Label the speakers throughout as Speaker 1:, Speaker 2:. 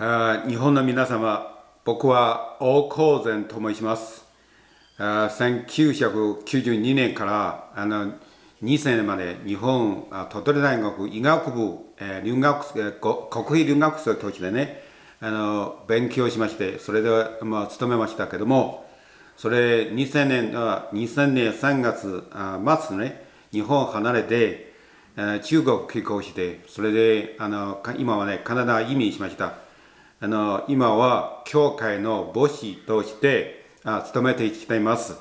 Speaker 1: あ日本の皆様、僕は大光善と申します。あ1992年からあの2000年まで日本あ鳥取大学医学部、えー留学えーこ国費留学生としてねあの勉強しましてそれで、まあ、勤めましたけどもそれ2000年あ2000年3月あ末ね日本を離れてえー中国帰国してそれであのか今はねカナダ移民しましたあの今は教会の牧師としてあ勤めてきたいます。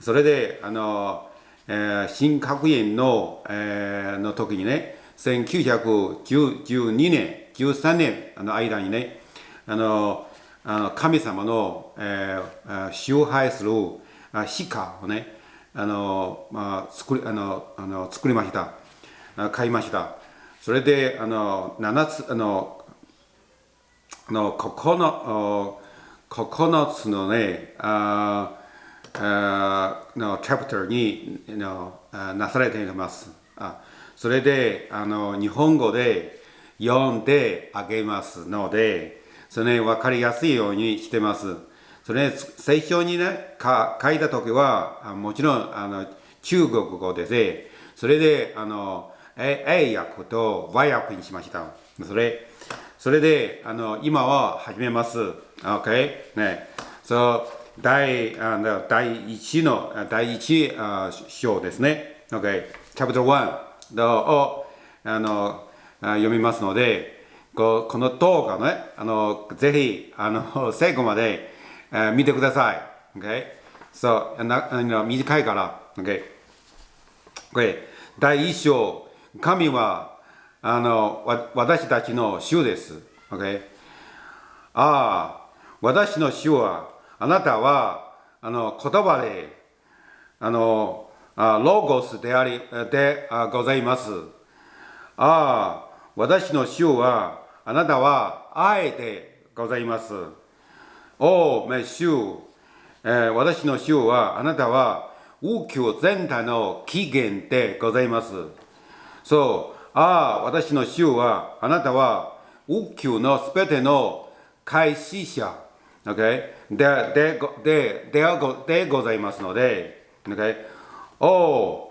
Speaker 1: それであの、えー新学院の,、えーの時にね1912年13年の間にねあのあの神様の、えー崇拝するあ鹿をねあの、まあ、作りあのあの作りました。買いました。それであの7つあのの9 9つのねああのチャプターにのあなされています。あそれであの日本語で読んであげますのでそれ、ね、分かりやすいようにしてます。それ、ね聖書にねか書いた時はあもちろんあの中国語ですねそれであのえ英訳と和訳にしました。それそれであの今は始めます。OK? ね。そう、第あの第一のあ第一あ章ですね。OK? Chapter 1をあのあ読みますので、ここの動画ね、あのぜひあの 最後まであ見てください。OK? そう、なあの短いから。OK? OK? 第一章、神はあのわ私たちの主です。Okay? ああ、私の主は、あなたはあの言葉であのあロゴスでありであございます。ああ、私の主は、あなたは愛でございます。おお、め主、えー私の主は、あなたは宇宙全体の起源でございます。そう、ああ、私の主は、あなたは宇宙のすべての開始者、okay? ででごでででございますので、okay? お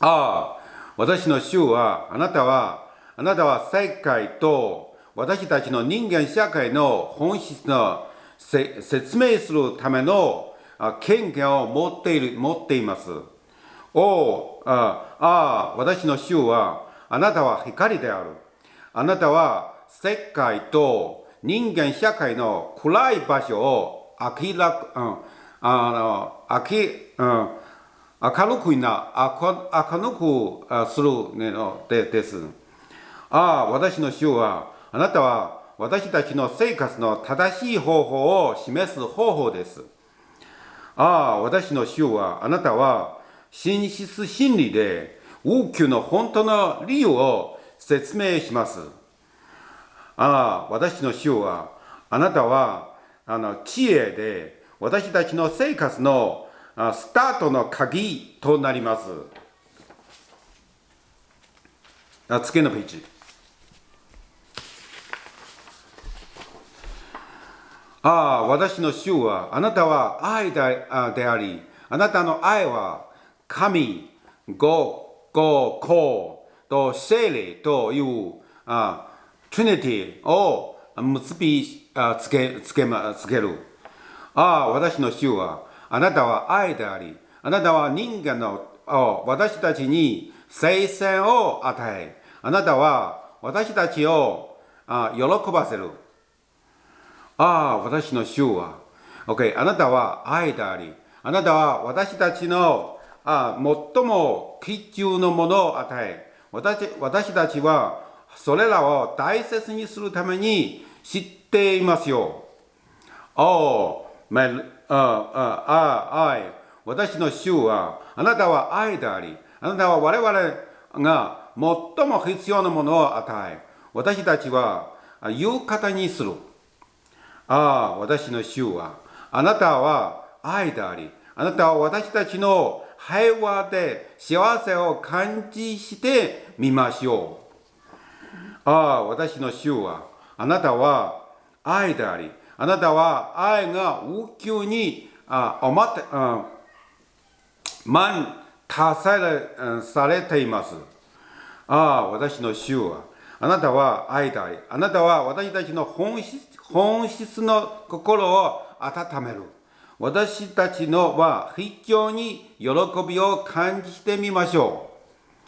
Speaker 1: ああ、私の主は、あなたは、あなたは世界と私たちの人間社会の本質の説明するための権限を持っている持っています。おうああ私の主はあなたは光である。あなたは世界と人間社会の暗い場所を明らか、うん、あの明,、うん、明るくな明明るくするのでです。ああ私の主はあなたは私たちの生活の正しい方法を示す方法です。ああ、私の主は、あなたは、真実真理で、宇宙の本当の理由を説明します。ああ、私の主は、あなたは、あの、知恵で、私たちの生活のスタートの鍵となります。あ次のページ。ああ、私の主は、あなたは愛であり、あなたの愛は神、ご、ご、こと聖霊というあトリニティを結びあつけつけつける。ああ、私の主は、あなたは愛であり、あなたは人間の私たちに聖戦を与え、あなたは私たちをあ喜ばせる。ああ、私の主は、OK、あなたは愛であり、あなたは私たちのあ最も貴重なものを与え、私私たちはそれらを大切にするために知っていますよ。おお、めああ愛、私の主は、あなたは愛であり、あなたは我々が最も必要なものを与え、私たちはあ言う方にする。ああ、私の主は、あなたは愛であり、あなたは私たちの平和で幸せを感じしてみましょう。ああ、私の主は、あなたは愛であり、あなたは愛が宇宙にあおまて、あ満達されされています。ああ、私の主は、あなたは愛であり、あなたは私たちの本質本質の心を温める。私たちのは非常に喜びを感じてみましょ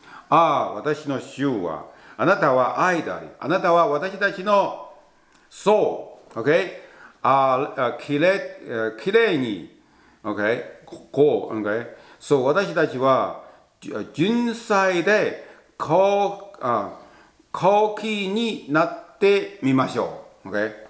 Speaker 1: う。ああ、私の主は、あなたは愛であり、あなたは私たちの soul、okay? あきれきれいに、OK? こう、OK? そう私たちは純粋で高あ高貴になってみましょう。OK?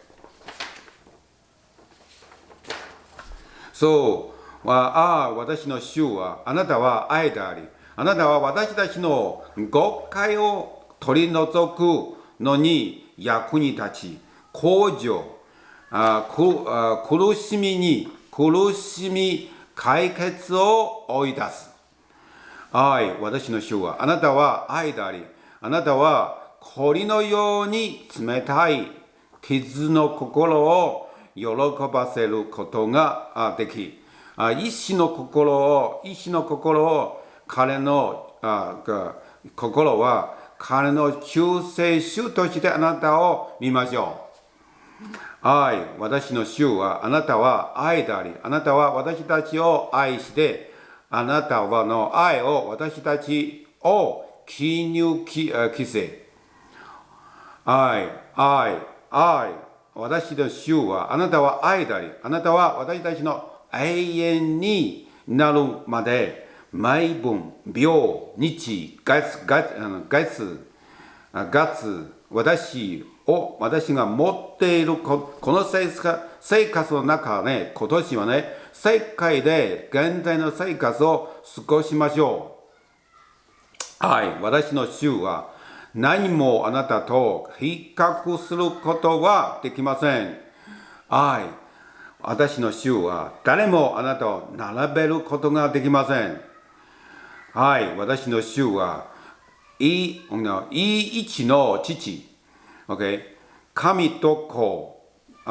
Speaker 1: そう。ああ私の主はあなたは愛であり。あなたは私たちの誤解を取り除くのに役に立ち。向上あ苦しみに苦しみ解決を追い出す。愛私の主はあなたは愛であり。あなたは氷のように冷たい傷の心を喜ばせることができ、意志の心を、意志の心を、彼の心は、彼の救世主としてあなたを見ましょう。愛、私の主は、あなたは愛であり、あなたは私たちを愛して、あなたはの愛を私たちを記入規制。愛、愛、愛、私の主は、あなたは愛であり、あなたは私たちの永遠になるまで、毎分、秒、日、月、月、月、月、私を、私が持っているここの生活の中で、今年はね、世界で現在の生活を過ごしましょう。はい、私の主は、何もあなたと比較することはできません。愛。私の主は誰もあなたを並べることができません。はい。私の主は、いい、いい位置の父。Okay? 神と子。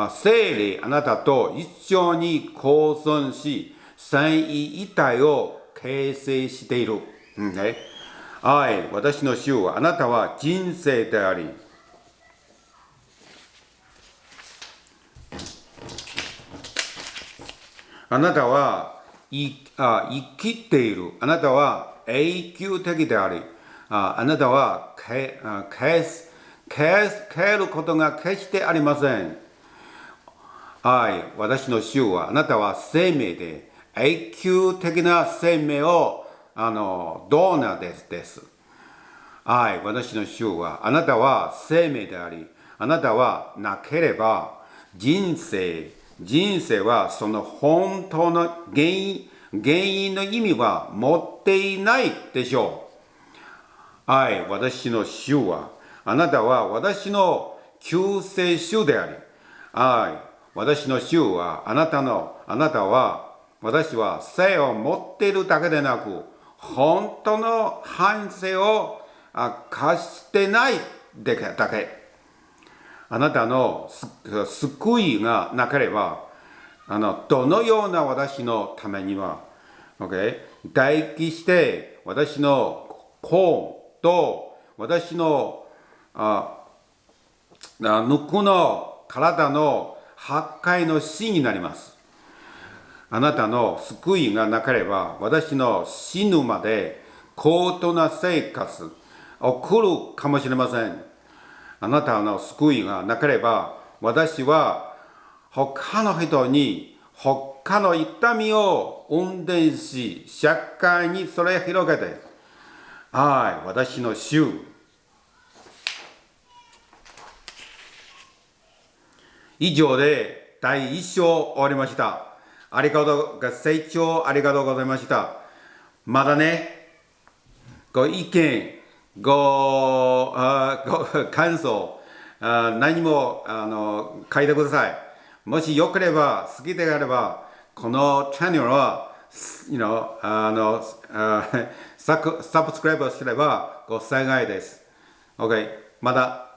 Speaker 1: 聖霊あなたと一緒に構存し、三位一体を形成している。Okay? はい、私の主はあなたは人生であり、あなたはいあ生きている。あなたは永久的であり、ああなたは消す消す消えることが決してありません。はい、私の主はあなたは生命で永久的な生命をあの、ドーナーですです。はい、私の主は、あなたは生命であり、あなたはなければ人生、人生はその本当の原因、原因の意味は持っていないでしょう。はい、私の主は、あなたは私の救世主であり、はい、私の主は、あなたの、あなたは、私は生を持っているだけでなく、本当の反省を貸してないだけ。あなたの救いがなければ、あのどのような私のためには、okay? 待機して私の子と私のあぬくの体の破壊の死になります。あなたの救いがなければ、私の死ぬまで高等な生活を送るかもしれません。あなたの救いがなければ、私は他の人に他の痛みを運転し、社会にそれ広げて、はい、私の主。以上で第一章終わりました。ありがとう、ご清聴ありがとうございました。まだね、ご意見、ご、あご感想あ、何もあの書いてください。もしよければ、好きであれば、このチャンネルは、you know、あのあ ササブスクライブすればご幸いです。OK、まだ